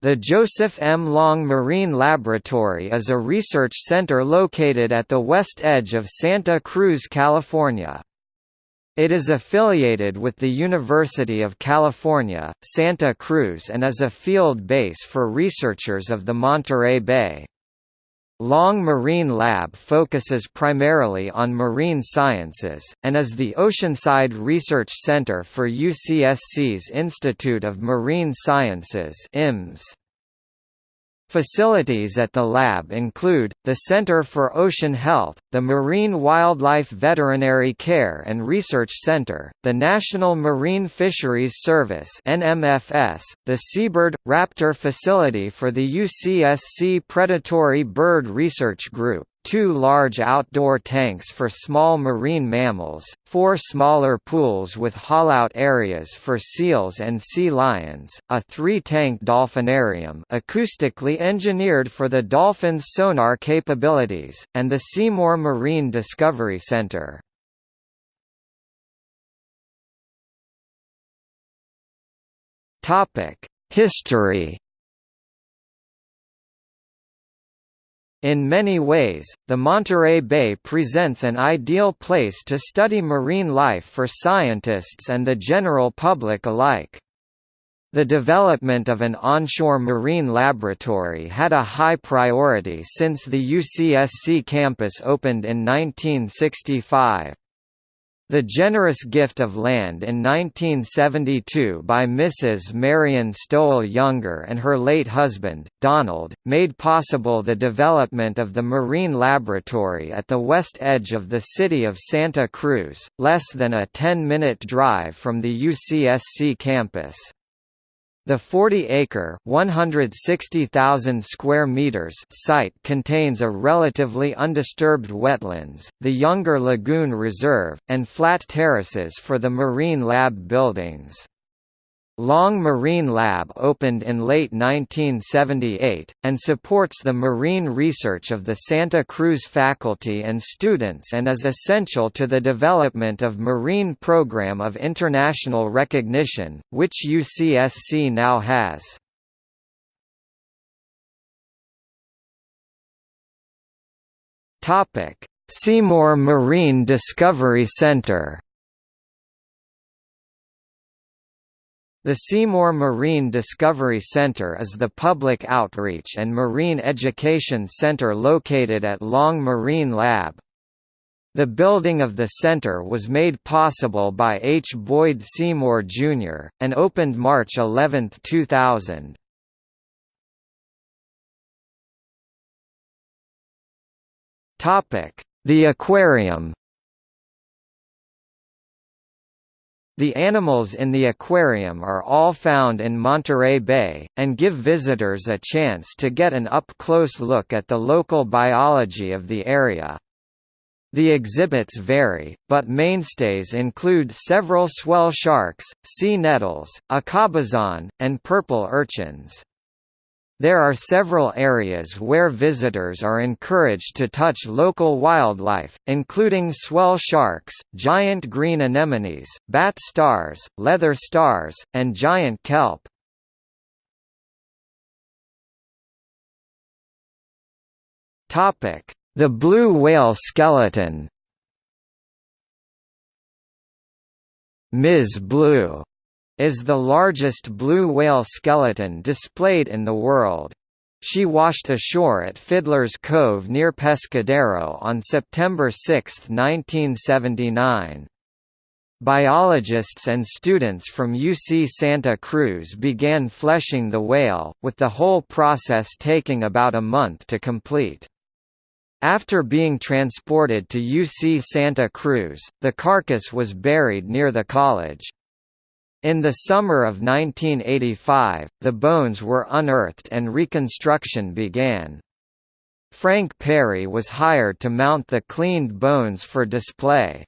The Joseph M. Long Marine Laboratory is a research center located at the west edge of Santa Cruz, California. It is affiliated with the University of California, Santa Cruz and is a field base for researchers of the Monterey Bay. Long Marine Lab focuses primarily on marine sciences, and is the Oceanside Research Center for UCSC's Institute of Marine Sciences IMS. Facilities at the lab include, the Center for Ocean Health, the Marine Wildlife Veterinary Care and Research Center, the National Marine Fisheries Service NMFS, the Seabird – Raptor Facility for the UCSC Predatory Bird Research Group, two large outdoor tanks for small marine mammals, four smaller pools with haul-out areas for seals and sea lions, a three-tank dolphinarium acoustically engineered for the dolphin's sonar capabilities, and the Seymour Marine Discovery Center. History In many ways, the Monterey Bay presents an ideal place to study marine life for scientists and the general public alike. The development of an onshore marine laboratory had a high priority since the UCSC campus opened in 1965. The generous gift of land in 1972 by Mrs. Marion Stowell Younger and her late husband, Donald, made possible the development of the Marine Laboratory at the west edge of the city of Santa Cruz, less than a 10-minute drive from the UCSC campus. The 40-acre (160,000 square meters) site contains a relatively undisturbed wetlands, the Younger Lagoon Reserve, and flat terraces for the Marine Lab buildings. Long Marine Lab opened in late 1978, and supports the marine research of the Santa Cruz faculty and students and is essential to the development of marine program of international recognition, which UCSC now has. Seymour Marine Discovery Center The Seymour Marine Discovery Center is the public outreach and marine education center located at Long Marine Lab. The building of the center was made possible by H. Boyd Seymour, Jr., and opened March 11, 2000. The aquarium The animals in the aquarium are all found in Monterey Bay, and give visitors a chance to get an up-close look at the local biology of the area. The exhibits vary, but mainstays include several swell sharks, sea nettles, a cabezon, and purple urchins. There are several areas where visitors are encouraged to touch local wildlife, including swell sharks, giant green anemones, bat stars, leather stars, and giant kelp. The blue whale skeleton Ms. Blue is the largest blue whale skeleton displayed in the world. She washed ashore at Fiddler's Cove near Pescadero on September 6, 1979. Biologists and students from UC Santa Cruz began fleshing the whale, with the whole process taking about a month to complete. After being transported to UC Santa Cruz, the carcass was buried near the college. In the summer of 1985, the bones were unearthed and reconstruction began. Frank Perry was hired to mount the cleaned bones for display.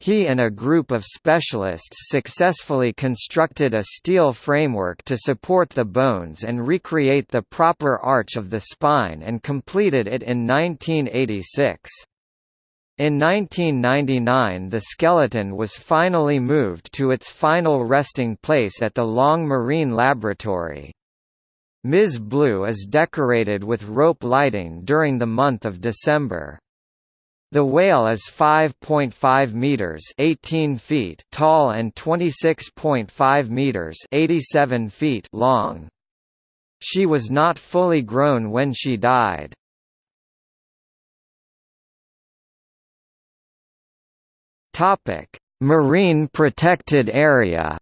He and a group of specialists successfully constructed a steel framework to support the bones and recreate the proper arch of the spine and completed it in 1986. In 1999 the skeleton was finally moved to its final resting place at the Long Marine Laboratory. Ms. Blue is decorated with rope lighting during the month of December. The whale is 5.5 meters (18 feet) tall and 26.5 meters (87 feet) long. She was not fully grown when she died. Topic: Marine protected area.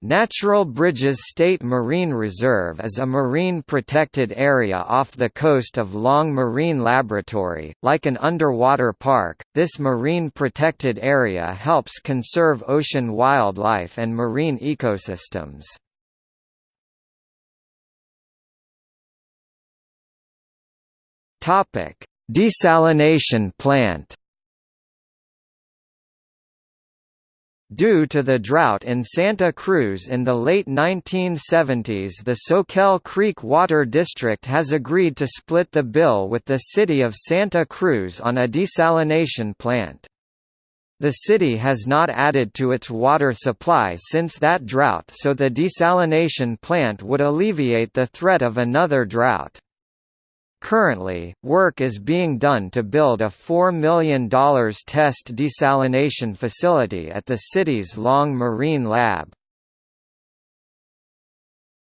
Natural Bridges State Marine Reserve is a marine protected area off the coast of Long Marine Laboratory. Like an underwater park, this marine protected area helps conserve ocean wildlife and marine ecosystems. Topic: Desalination plant Due to the drought in Santa Cruz in the late 1970s the Soquel Creek Water District has agreed to split the bill with the city of Santa Cruz on a desalination plant. The city has not added to its water supply since that drought so the desalination plant would alleviate the threat of another drought. Currently, work is being done to build a $4 million test desalination facility at the city's Long Marine Lab.